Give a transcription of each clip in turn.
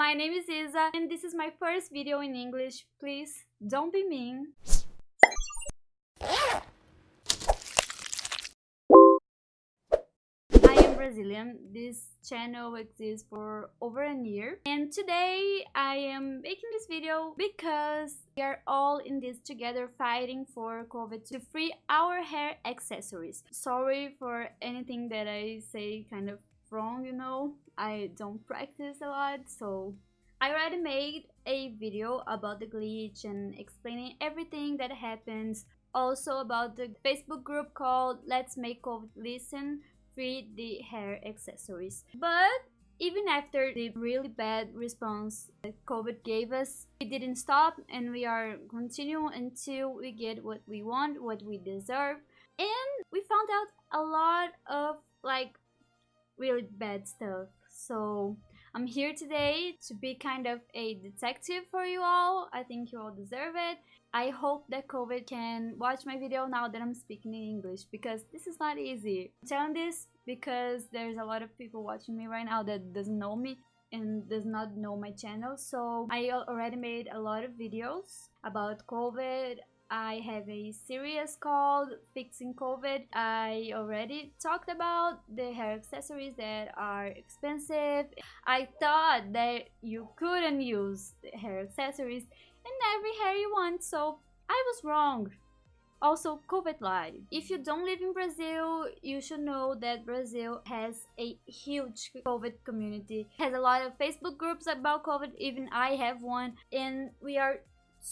My name is Isa and this is my first video in English. Please don't be mean. I am Brazilian. This channel exists for over a year and today I am making this video because we are all in this together fighting for Covet to free our hair accessories. Sorry for anything that I say kind of wrong, you know. I don't practice a lot, so I already made a video about the glitch and explaining everything that happens. Also about the Facebook group called Let's Make Covet Listen Free the Hair Accessories. But even after the really bad response that Covet gave us, we didn't stop and we are continuing until we get what we want, what we deserve. And we found out a lot of like really bad stuff. So I'm here today to be kind of a detective for you all. I think you all deserve it. I hope that Covet can watch my video now that I'm speaking in English because this is not easy. I'm telling this because there's a lot of people watching me right now that doesn't know me and does not know my channel so I already made a lot of videos about Covet I have a series called Fixing Covet. I already talked about the hair accessories that are expensive. I thought that you couldn't use hair accessories in every hair you want, so I was wrong. Also, Covet live. If you don't live in Brazil, you should know that Brazil has a huge Covet community. It has a lot of Facebook groups about Covet, even I have one, and we are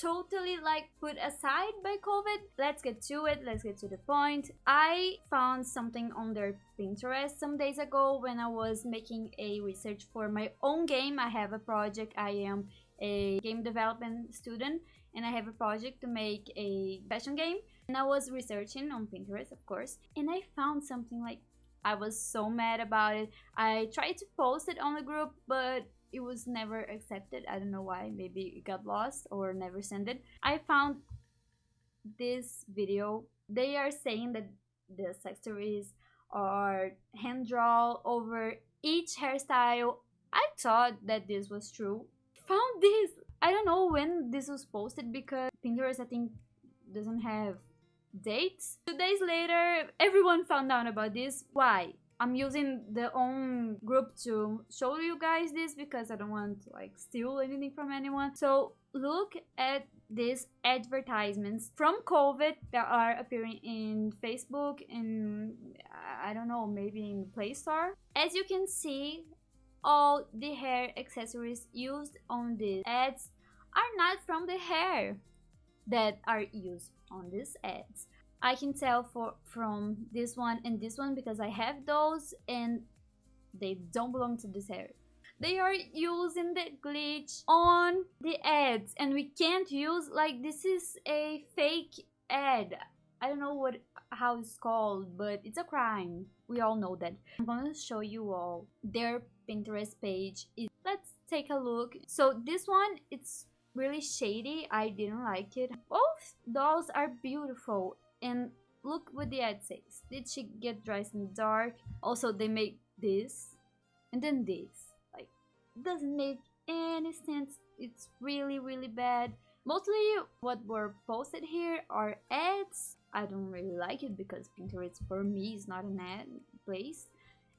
totally like put aside by Covet. Let's get to it. Let's get to the point. I found something on their Pinterest some days ago when I was making a research for my own game. I have a project. I am a game development student and I have a project to make a fashion game. And I was researching on Pinterest, of course, and I found something like I was so mad about it. I tried to post it on the group, but it was never accepted. I don't know why. Maybe it got lost or never sent it. I found this video. They are saying that the accessories are hand drawn over each hairstyle. I thought that this was true. Found this. I don't know when this was posted because Pinterest I think doesn't have dates. Two days later, everyone found out about this. Why? I'm using the own group to show you guys this because I don't want to like steal anything from anyone. So look at these advertisements from Covet that are appearing in Facebook and I don't know, maybe in Play Store. As you can see, all the hair accessories used on these ads are not from the hair that are used on these ads. I can tell for from this one and this one because I have those and they don't belong to this hair. They are using the glitch on the ads and we can't use like this is a fake ad. I don't know what how it's called, but it's a crime. We all know that. I'm gonna show you all their Pinterest page. Is Let's take a look. So this one, it's really shady. I didn't like it. Both dolls are beautiful and look what the ad says. Did she get dressed in the dark? Also, they make this and then this. Like, doesn't make any sense. It's really, really bad. Mostly what were posted here are ads. I don't really like it because Pinterest for me is not an ad place.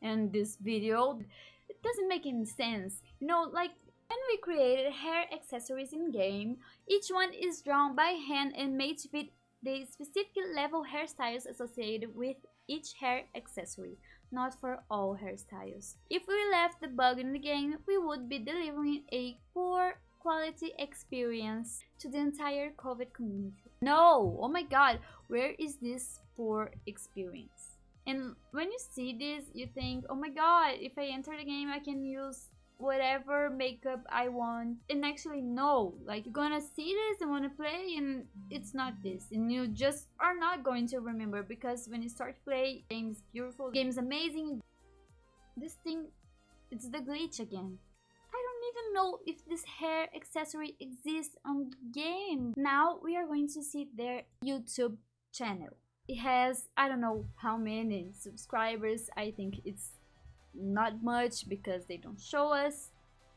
And this video, it doesn't make any sense. You know, like when we created hair accessories in game, each one is drawn by hand and made to fit the specific level hairstyles associated with each hair accessory, not for all hairstyles. If we left the bug in the game, we would be delivering a poor quality experience to the entire Covet community. No! Oh my god, where is this poor experience? And when you see this, you think, oh my god, if I enter the game, I can use whatever makeup I want. And actually, no, like you're gonna see this and wanna play, and it's not this, and you just are not going to remember because when you start to play, game's beautiful, game's amazing. This thing, it's the glitch again. I don't even know if this hair accessory exists on the game. Now we are going to see their YouTube channel. It has, I don't know how many subscribers, I think it's not much because they don't show us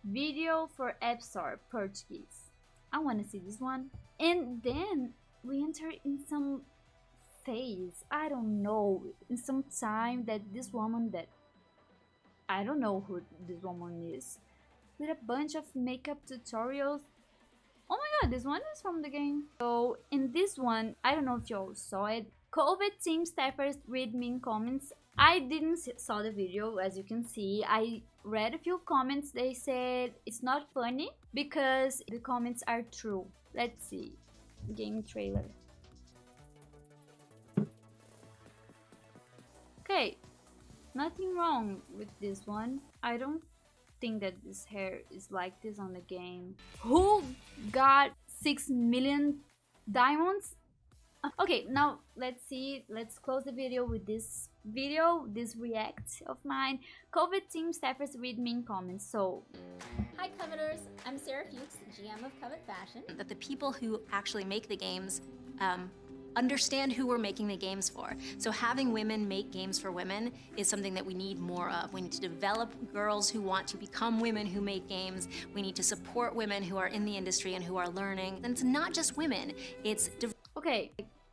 video for Store Portuguese. I want to see this one. And then we enter in some phase, I don't know, in some time that this woman that I don't know who this woman is, with a bunch of makeup tutorials. Oh my god, this one is from the game. So in this one, I don't know if you all saw it, Covet team staffers read mean comments. I didn't saw the video as you can see. I read a few comments. They said it's not funny because the comments are true. Let's see. Game trailer. Okay, nothing wrong with this one. I don't think that this hair is like this on the game. Who got 6 million diamonds? Okay, now let's see. Let's close the video with this video, this react of mine. Covet team staffers read mean comments. So, hi Coveters, I'm Sarah Fuchs, GM of Covet Fashion. That the people who actually make the games um, understand who we're making the games for. So having women make games for women is something that we need more of. We need to develop girls who want to become women who make games. We need to support women who are in the industry and who are learning. And it's not just women, it's Okay,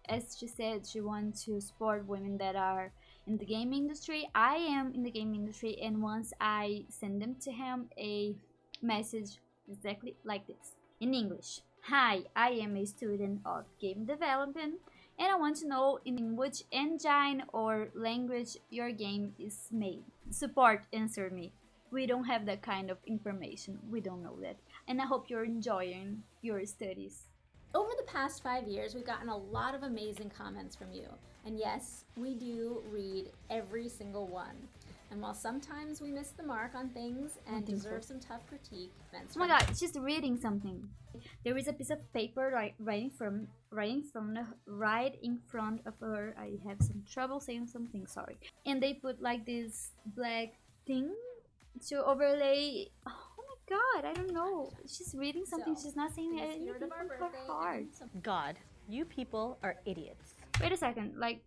as she said, she wants to support women that are in the game industry. I am in the game industry and once I send them to him a message exactly like this in English. Hi, I am a student of game development and I want to know in which engine or language your game is made. Support answer me. We don't have that kind of information. We don't know that. And I hope you're enjoying your studies. Over the past five years, we've gotten a lot of amazing comments from you. And yes, we do read every single one. And while sometimes we miss the mark on things and deserve so. some tough critique, oh my god, she's reading something. There is a piece of paper right, right from right in front of right in front of her. I have some trouble saying something. Sorry. And they put like this black thing to overlay. Oh god, I don't know. She's reading something. So, she's not saying anything from her heart. God, you people are idiots. Wait a second. Like,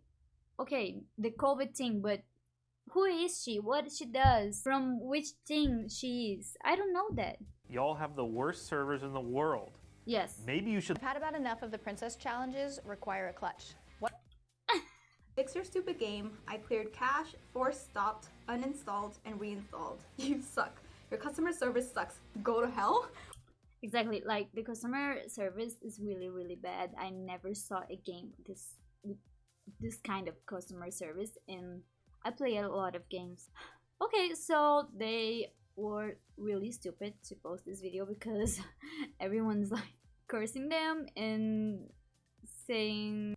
okay, the Covet thing, but who is she? What she does? From which team she is? I don't know that. Y'all have the worst servers in the world. Yes. Maybe you should- I've had about enough of the princess challenges require a clutch. What? Fix your stupid game. I cleared cache, force stopped, uninstalled, and reinstalled. You suck. Your customer service sucks. Go to hell? Exactly. Like, the customer service is really, really bad. I never saw a game this this kind of customer service and I play a lot of games. Okay, so they were really stupid to post this video because everyone's like cursing them and saying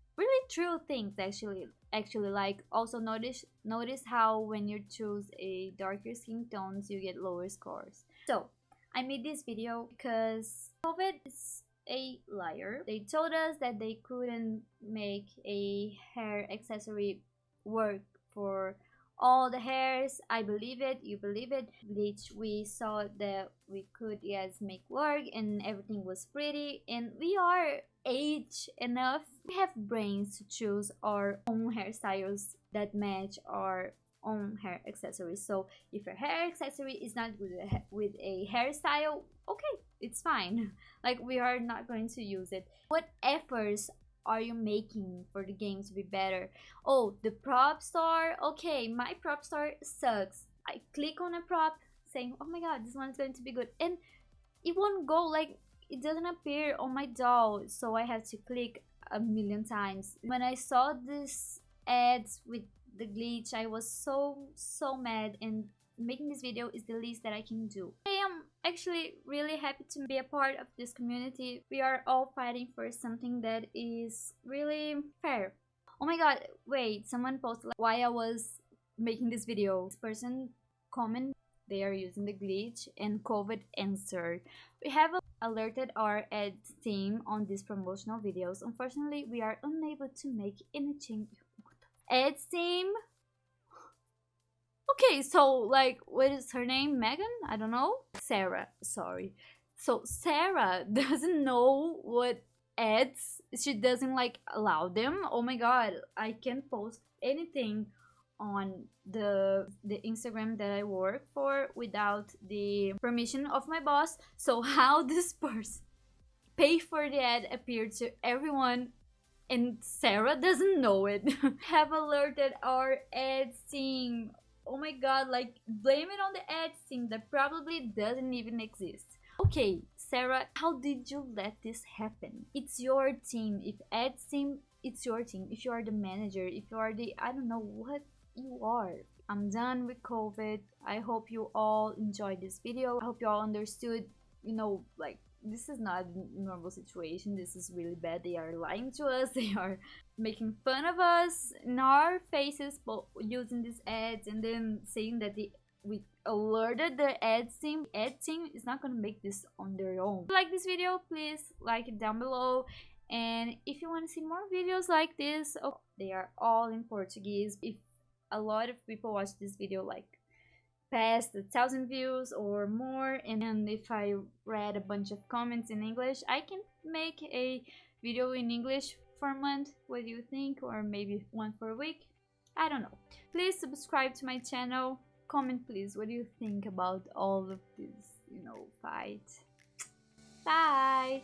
true things actually actually like also notice notice how when you choose a darker skin tones you get lower scores. So i made this video because Covet is a liar. They told us that they couldn't make a hair accessory work for all the hairs i believe it you believe it which we saw that we could yes make work and everything was pretty and we are age enough. We have brains to choose our own hairstyles that match our own hair accessories. So if your hair accessory is not good with a hairstyle okay it's fine. Like we are not going to use it. What efforts are you making for the game to be better? Oh, the prop star. Okay, my prop star sucks. I click on a prop saying, oh my god, this one's going to be good. And it won't go, like, it doesn't appear on my doll. So I have to click a million times. When I saw this ads with the glitch, I was so, so mad and making this video is the least that I can do. Actually really happy to be a part of this community. We are all fighting for something that is really fair. Oh my god, wait, someone posted like, why I was making this video. This person comment they are using the glitch and Covet answered. We have alerted our ad team on these promotional videos. Unfortunately, we are unable to make any change. Ads team, Okay, so like, what is her name? Megan? I don't know. Sarah, sorry. So Sarah doesn't know what ads she doesn't like allow them. Oh my god, I can't post anything on the the Instagram that I work for without the permission of my boss. So how this person pay for the ad appeared to everyone and Sarah doesn't know it. Have alerted our ads team. Oh my god, like blame it on the ad team that probably doesn't even exist. Okay, Sarah, how did you let this happen? It's your team. If ad team, it's your team. If you are the manager, if you are the I don't know what you are. I'm done with Covet. I hope you all enjoyed this video. I hope you all understood, you know, like this is not a normal situation. This is really bad. They are lying to us. They are making fun of us in our faces but using these ads and then saying that we alerted the ads team. Ad team is not gonna make this on their own. If you like this video, please like it down below. And if you want to see more videos like this, oh, they are all in Portuguese. If a lot of people watch this video like past a thousand views or more and if I read a bunch of comments in English I can make a video in English for a month. What do you think? Or maybe one for a week? I don't know. Please subscribe to my channel. Comment please. What do you think about all of this you know fight? Bye